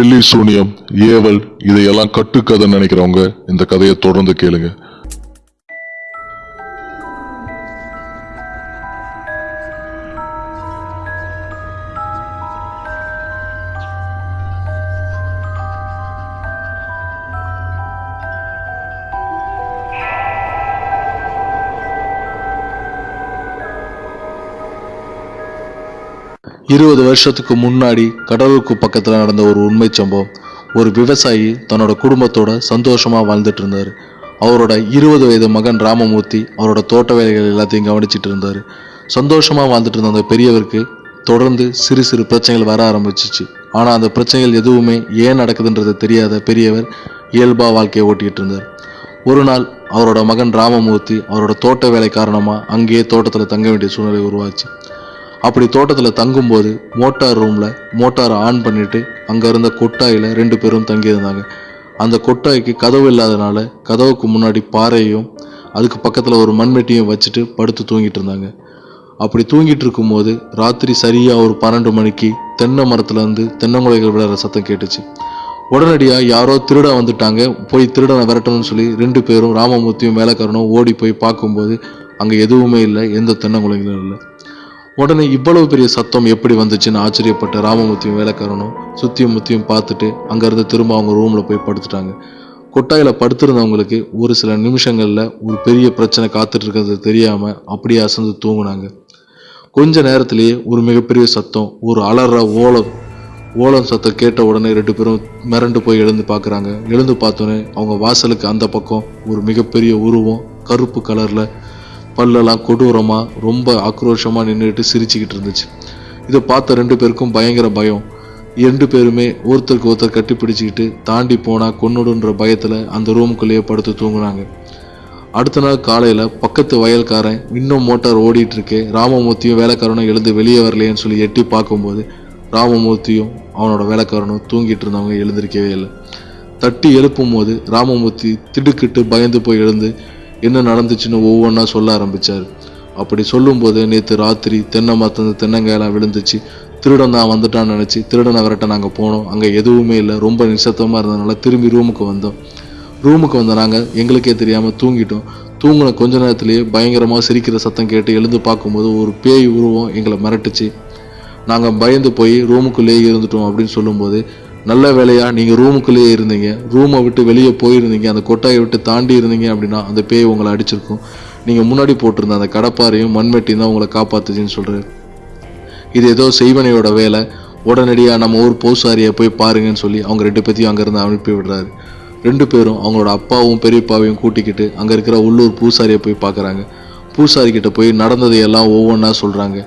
பில்லி சூனியம் ஏவல் இதையெல்லாம் கட்டுக்கதைன்னு நினைக்கிறவங்க இந்த கதையை தொடர்ந்து கேளுங்க. இருபது வருஷத்துக்கு முன்னாடி கடலூருக்கு பக்கத்தில் நடந்த ஒரு உண்மை சம்பவம். ஒரு விவசாயி தன்னோட குடும்பத்தோட சந்தோஷமாக வாழ்ந்துட்டு இருந்தார். அவரோட இருபது வயது மகன் ராமமூர்த்தி அவரோட தோட்ட வேலைகள் எல்லாத்தையும் கவனிச்சிட்டு இருந்தார். சந்தோஷமாக வாழ்ந்துட்டு இருந்த அந்த பெரியவருக்கு தொடர்ந்து சிறு சிறு பிரச்சனைகள் வர ஆரம்பிச்சிச்சு. ஆனால் அந்த பிரச்சனைகள் எதுவுமே ஏன் நடக்குதுன்றது தெரியாத பெரியவர் இயல்பாக வாழ்க்கையை ஓட்டிகிட்டு இருந்தார். ஒரு நாள் அவரோட மகன் ராமமூர்த்தி அவரோட தோட்ட வேலை காரணமாக அங்கேயே தோட்டத்தில் தங்க வேண்டிய சூழ்நிலை உருவாச்சு. அப்படி தோட்டத்தில் தங்கும்போது மோட்டார் ரூமில் மோட்டாரை ஆன் பண்ணிவிட்டு அங்கே இருந்த கொட்டாயில் ரெண்டு பேரும் தங்கியிருந்தாங்க. அந்த கொட்டாய்க்கு கதவு இல்லாதனால கதவுக்கு முன்னாடி பாறையும் அதுக்கு பக்கத்தில் ஒரு மண்வெட்டியும் வச்சுட்டு படுத்து தூங்கிட்டு இருந்தாங்க. அப்படி தூங்கிட்டு இருக்கும்போது ராத்திரி சரியாக ஒரு பன்னெண்டு மணிக்கு தென்னை மரத்துலேருந்து தென்னங்குலைகள் விளையாடுற சத்தம் கேட்டுச்சு. உடனடியாக யாரோ திருட வந்துட்டாங்க. போய் திருடனை விரட்டணும்னு சொல்லி ரெண்டு பேரும் ராமமூர்த்தியும் வேலைக்காரனும் ஓடி போய் பார்க்கும்போது அங்கே எதுவுமே இல்லை எந்த தென்னங்குலைகளும் இல்லை. உடனே இவ்வளவு பெரிய சத்தம் எப்படி வந்துச்சுன்னு ஆச்சரியப்பட்ட ராமமூர்த்தியும் வேலைக்காரனும் சுத்தியும் முத்தியும் பார்த்துட்டு அங்கேருந்து திரும்ப அவங்க ரூமில் போய் படுத்துட்டாங்க. கொட்டாயில் படுத்திருந்தவங்களுக்கு ஒரு சில நிமிஷங்களில் ஒரு பெரிய பிரச்சனை காத்துட்டு இருக்கிறது தெரியாமல் அப்படியே அசந்து தூங்குனாங்க. கொஞ்ச நேரத்திலேயே ஒரு மிகப்பெரிய சத்தம் ஒரு அலற ஓலம் ஓலம் சத்தம் கேட்ட உடனே ரெண்டு பேரும் மிரண்டு போய் எழுந்து பார்க்குறாங்க. எழுந்து பார்த்தோன்னே அவங்க வாசலுக்கு அந்த பக்கம் ஒரு மிகப்பெரிய உருவம் கருப்பு கலரில் பல்லெல்லாம் கொடூரமாக ரொம்ப ஆக்ரோஷமாக நின்றுட்டு சிரிச்சுக்கிட்டு இருந்துச்சு. இதை பார்த்த ரெண்டு பேருக்கும் பயங்கர பயம். ரெண்டு பேருமே ஒருத்தருக்கு ஒருத்தர் கட்டி பிடிச்சிக்கிட்டு தாண்டி போனால் கொன்னுடுன்ற பயத்தில் அந்த ரூமுக்குள்ளேயே படுத்து தூங்குனாங்க. அடுத்த நாள் காலையில் பக்கத்து வயல்காரன் இன்னும் மோட்டார் ஓடிட்டுருக்கே ராமமூர்த்தியும் வேலைக்காரனும் எழுந்து வெளியே வரலையேன்னு சொல்லி எட்டி பார்க்கும்போது ராமமூர்த்தியும் அவனோட வேலைக்காரனும் தூங்கிட்டு இருந்தவங்க எழுந்திருக்கவே இல்லை. தட்டி எழுப்பும் போது ராமமூர்த்தி திடுக்கிட்டு பயந்து போய் எழுந்து என்ன நடந்துச்சுன்னு ஒவ்வொன்றா சொல்ல ஆரம்பிச்சார். அப்படி சொல்லும்போது நேற்று ராத்திரி தென்னை மரத்து தென்னங்காயெல்லாம் விழுந்துச்சு. திருடன் தான் வந்துட்டான்னு நினச்சி திருடனை அவர்கிட்ட நாங்கள் போனோம். அங்கே எதுவுமே இல்லை. ரொம்ப நிசத்தமாக இருந்ததுனால திரும்பி ரூமுக்கு வந்தோம். ரூமுக்கு வந்த நாங்கள் எங்களுக்கே தெரியாமல் தூங்கிட்டோம். தூங்கின கொஞ்ச நேரத்திலேயே பயங்கரமாக சிரிக்கிற சத்தம் கேட்டு எழுந்து பார்க்கும்போது ஒரு பேய் உருவம் எங்களை மிரட்டுச்சு. நாங்கள் பயந்து போய் ரூமுக்குள்ளேயே இருந்துட்டோம் அப்படின்னு சொல்லும்போது நல்ல வேலையாக நீங்கள் ரூமுக்குள்ளேயே இருந்தீங்க. ரூமை விட்டு வெளியே போயிருந்தீங்க. அந்த கொட்டாயை விட்டு தாண்டி இருந்தீங்க அப்படின்னா அந்த பேய் உங்களை அடிச்சிருக்கும். நீங்கள் முன்னாடி போட்டிருந்த அந்த கடப்பாரையும் மண்வெட்டியும் தான் உங்களை காப்பாத்துச்சுன்னு சொல்கிறாரு இது ஏதோ செய்வனையோட வேலை. உடனடியாக நம்ம ஊர் பூசாரியை போய் பாருங்கன்னு சொல்லி அவங்க ரெண்டு பேத்தையும் அங்கேருந்து அனுப்பி விடுறாரு. ரெண்டு பேரும் அவங்களோட அப்பாவும் பெரியப்பாவையும் கூட்டிக்கிட்டு அங்கே இருக்கிற உள்ளூர் பூசாரியை போய் பார்க்குறாங்க. பூசாரி கிட்ட போய் நடந்ததையெல்லாம் ஒவ்வொன்றா சொல்கிறாங்க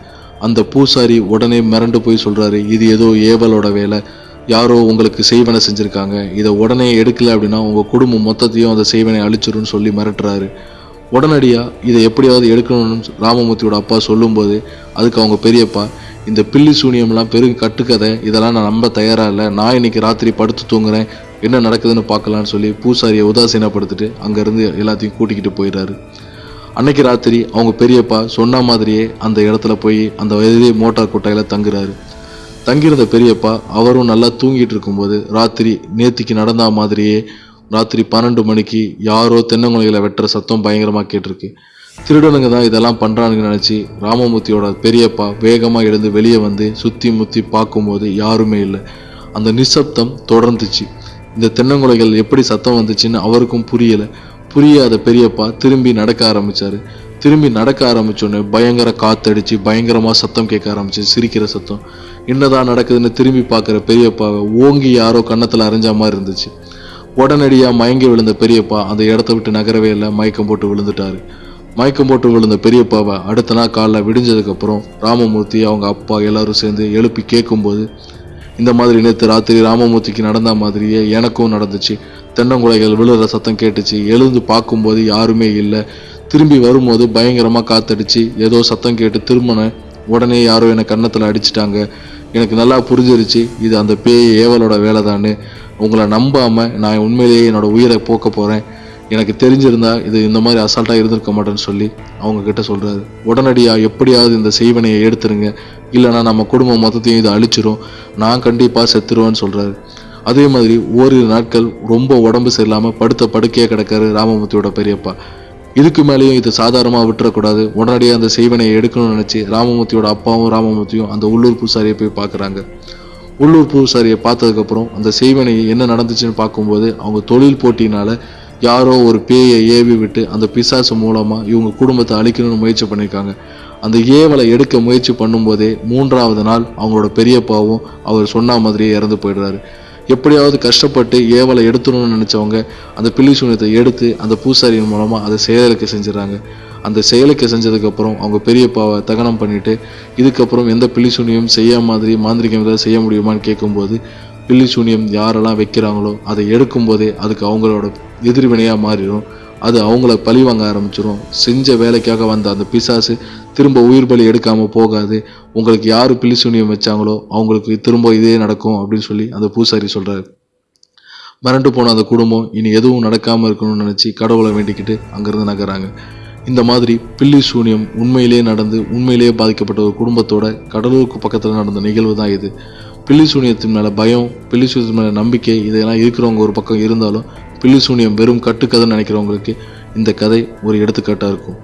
அந்த பூசாரி உடனே மிரண்டு போய் சொல்கிறாரு இது ஏதோ ஏவலோட வேலை. யாரோ உங்களுக்கு செய்வனை செஞ்சுருக்காங்க. இதை உடனே எடுக்கல அப்படின்னா உங்கள் குடும்பம் மொத்தத்தையும் அந்த செய்வனை அழிச்சிரும்னு சொல்லி மிரட்டுறாரு. உடனடியாக இதை எப்படியாவது எடுக்கணும்னு ராமமூர்த்தியோட அப்பா சொல்லும்போது அதுக்கு அவங்க பெரியப்பா இந்த பில்லி சூனியம்லாம் பெரும் கட்டுக்கதை இதெல்லாம் நான் நம்ப தயாராக இல்லை. நான் இன்னைக்கு ராத்திரி படுத்து தூங்குறேன். என்ன நடக்குதுன்னு பார்க்கலான்னு சொல்லி பூசாரியை உதாசீனப்படுத்திட்டு அங்கேருந்து எல்லாத்தையும் கூட்டிக்கிட்டு போயிடுறாரு. அன்னைக்கு ராத்திரி அவங்க பெரியப்பா சொன்ன மாதிரியே அந்த இடத்துல போய் அந்த வயதிலே மோட்டார் கொட்டாயில் தங்குறாரு. தங்கியிருந்த பெரியப்பா அவரும் நல்லா தூங்கிட்டு இருக்கும்போது ராத்திரி நேத்திக்கு நடந்த மாதிரியே ராத்திரி பன்னெண்டு மணிக்கு யாரோ தென்னங்குலைகளை வெட்டுற சத்தம் பயங்கரமாக கேட்டிருக்கு. திருடனுங்க தான் இதெல்லாம் பண்ணுறானுங்க நினச்சி ராமமூர்த்தியோட பெரியப்பா வேகமாக எழுந்து வெளியே வந்து சுற்றி முற்றி பார்க்கும்போது யாருமே இல்லை. அந்த நிசப்தம் தொடர்ந்துச்சு. இந்த தென்னங்குலைகள் எப்படி சத்தம் வந்துச்சுன்னு அவருக்கும் புரியலை. புரியாத பெரியப்பா திரும்பி நடக்க ஆரம்பித்தார் திரும்பி நடக்க ஆரம்பித்தோடனே பயங்கர காத்தடிச்சு பயங்கரமாக சத்தம் கேட்க ஆரம்பிச்சு சிரிக்கிற சத்தம். என்னதான் நடக்குதுன்னு திரும்பி பார்க்குற பெரியப்பாவை ஓங்கி யாரோ கன்னத்தில் அரைஞ்ச மாதிரி இருந்துச்சு. உடனடியாக மயங்கி விழுந்த பெரியப்பா அந்த இடத்த விட்டு நகரவே இல்லை மயக்கம் போட்டு விழுந்துட்டாரு. மயக்கம் போட்டு விழுந்த பெரியப்பாவை அடுத்த நாள் காலைல விடிஞ்சதுக்கப்புறம் ராமமூர்த்தி அவங்க அப்பா எல்லாரும் சேர்ந்து எழுப்பி கேட்கும்போது இந்த மாதிரி நேற்று ராத்திரி ராமமூர்த்திக்கு நடந்த மாதிரியே எனக்கும் நடந்துச்சு. தென்னங்குலைகள் விழுற சத்தம் கேட்டுச்சு. எழுந்து பார்க்கும்போது யாருமே இல்லை. திரும்பி வரும்போது பயங்கரமாக காத்தடிச்சு ஏதோ சத்தம் கேட்டு திரும்பினேன் உடனே யாரோ என்னை கன்னத்தில் அடிச்சிட்டாங்க. எனக்கு நல்லா புரிஞ்சிருச்சு இது அந்த பேய் ஏவலோட வேலை உங்களை நம்பாமல் நான் உண்மையிலேயே என்னோட உயிரை போக்க போகிறேன் எனக்கு தெரிஞ்சிருந்தா இது இந்த மாதிரி அசால்ட்டாக இருந்திருக்க மாட்டேன்னு சொல்லி அவங்க கிட்ட சொல்கிறாரு உடனடியாக எப்படியாவது இந்த செய்வனையை எடுத்துருங்க. இல்லைன்னா நம்ம குடும்பம் மொத்தத்தையும் இதை அழிச்சிரும். நான் கண்டிப்பாக செத்துருவேன்னு சொல்கிறாரு அதே மாதிரி ஓரிரு நாட்கள் ரொம்ப உடம்பு சரியில்லாமல் படுத்த படுக்கையே கிடக்காரு ராமமூர்த்தியோட பெரியப்பா. இதுக்கு மேலேயும் இதை சாதாரணமாக விட்டுறக்கூடாது. உடனடியாக அந்த செய்வனையை எடுக்கணும்னு நினச்சி ராமமூர்த்தியோட அப்பாவும் ராமமூர்த்தியும் அந்த உள்ளூர் பூசாரியை போய் பார்க்குறாங்க. உள்ளூர் பூசாரியை பார்த்ததுக்கப்புறம் அந்த செய்வனை என்ன நடந்துச்சுன்னு பார்க்கும்போது அவங்க தொழில் போட்டினால் யாரோ ஒரு பேயை ஏவி விட்டு அந்த பிசாசு மூலமாக இவங்க குடும்பத்தை அழிக்கணும்னு முயற்சி பண்ணியிருக்காங்க. அந்த ஏவலை எடுக்க முயற்சி பண்ணும்போதே மூன்றாவது நாள் அவங்களோட பெரியப்பாவும் அவர் சொன்ன மாதிரியே இறந்து போயிடுறாரு. எப்படியாவது கஷ்டப்பட்டு ஏவலை எடுத்துணும்னு நினச்சவங்க அந்த பில்லி சூனியத்தை எடுத்து அந்த பூசாரியின் மூலமாக அதை செயலுக்கு செஞ்சிடறாங்க. அந்த செயலுக்கு செஞ்சதுக்கப்புறம் அவங்க பெரியப்பாவை தகனம் பண்ணிட்டு இதுக்கப்புறம் எந்த பில்லி சூனியம் செய்ய மாதிரி மாந்திரிகம் ஏதாவது செய்ய முடியுமான்னு கேட்கும்போது பில்லி சூனியம் யாரெல்லாம் வைக்கிறாங்களோ அதை எடுக்கும்போதே அதுக்கு அவங்களோட எதிர்வினையாக மாறிடும். அது அவங்கள பழி வாங்க ஆரம்பிச்சிடும். செஞ்ச வேலைக்காக வந்த அந்த பிசாசு திரும்ப உயிர் பலி எடுக்காமல் போகாது. உங்களுக்கு யார் பில்லி சூனியம் வச்சாங்களோ அவங்களுக்கு திரும்ப இதே நடக்கும் அப்படின்னு சொல்லி அந்த பூசாரி சொல்கிறாரு மிரண்டு போன அந்த குடும்பம் இனி எதுவும் நடக்காமல் இருக்கணும்னு நினச்சி கடவுளை வேண்டிக்கிட்டு அங்கேருந்து நகராங்க இந்த மாதிரி பில்லி சூனியம் உண்மையிலேயே நடந்து உண்மையிலேயே பாதிக்கப்பட்ட ஒரு குடும்பத்தோட கடலூருக்கு பக்கத்தில் நடந்த நிகழ்வு தான் இது. பில்லி சூனியத்தின் மேலே பயம் பில்லி சூனியத்தின் மேலே நம்பிக்கை இதெல்லாம் இருக்கிறவங்க ஒரு பக்கம் இருந்தாலும் பில்லி சூனியம் வெறும் கட்டுக்கதைன்னு நினைக்கிறவங்களுக்கு இந்த கதை ஒரு எடுத்துக்காட்டாக இருக்கும்.